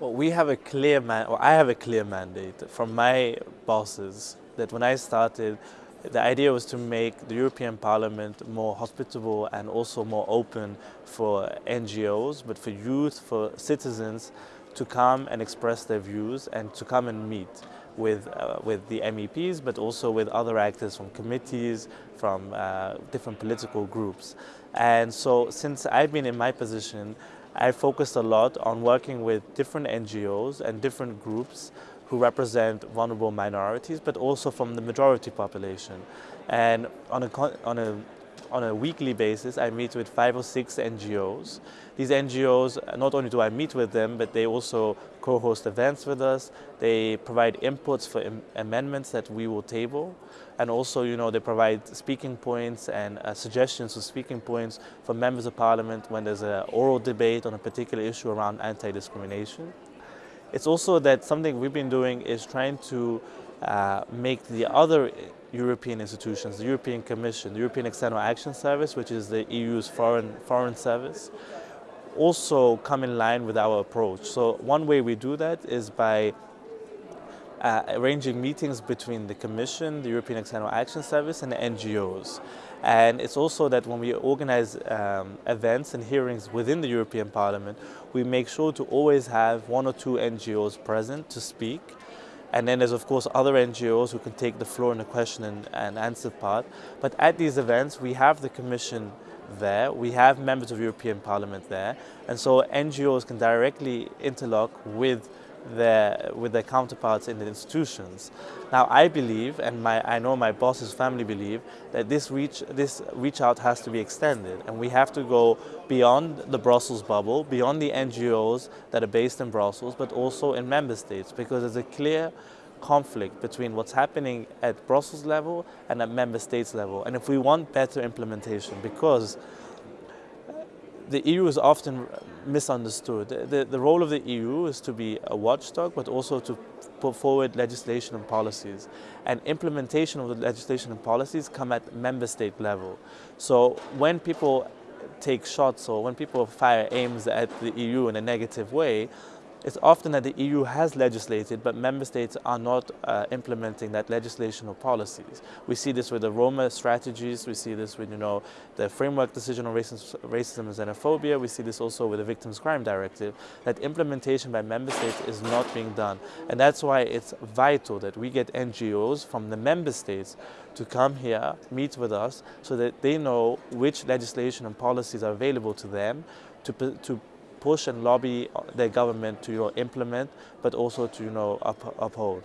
Well, we have a clear man, or I have a clear mandate from my bosses that when I started, the idea was to make the European Parliament more hospitable and also more open for NGOs, but for youth, for citizens to come and express their views and to come and meet with, uh, with the MEPs, but also with other actors from committees, from uh, different political groups. And so since I've been in my position, I focused a lot on working with different NGOs and different groups who represent vulnerable minorities, but also from the majority population. And on a, on a on a weekly basis, I meet with five or six NGOs. These NGOs, not only do I meet with them, but they also co-host events with us. They provide inputs for Im amendments that we will table. And also, you know, they provide speaking points and uh, suggestions for speaking points for members of parliament when there's an oral debate on a particular issue around anti-discrimination. It's also that something we've been doing is trying to uh, make the other European institutions, the European Commission, the European External Action Service, which is the EU's foreign, foreign service, also come in line with our approach. So one way we do that is by uh, arranging meetings between the Commission, the European External Action Service and the NGOs. And it's also that when we organize um, events and hearings within the European Parliament, we make sure to always have one or two NGOs present to speak and then there's of course other NGOs who can take the floor in the question and, and answer part. But at these events, we have the Commission there, we have members of European Parliament there, and so NGOs can directly interlock with their, with their counterparts in the institutions. Now I believe, and my, I know my boss's family believe, that this reach, this reach out has to be extended and we have to go beyond the Brussels bubble, beyond the NGOs that are based in Brussels, but also in member states because there's a clear conflict between what's happening at Brussels level and at member states level. And if we want better implementation, because the EU is often misunderstood. The, the role of the EU is to be a watchdog, but also to put forward legislation and policies. And implementation of the legislation and policies come at member state level. So when people take shots or when people fire aims at the EU in a negative way, it's often that the EU has legislated, but member states are not uh, implementing that legislation or policies. We see this with the Roma strategies, we see this with you know, the framework decision on racism, racism and xenophobia, we see this also with the Victims' Crime Directive, that implementation by member states is not being done. And that's why it's vital that we get NGOs from the member states to come here, meet with us, so that they know which legislation and policies are available to them to, to push and lobby their government to you know, implement, but also to you know, up, uphold.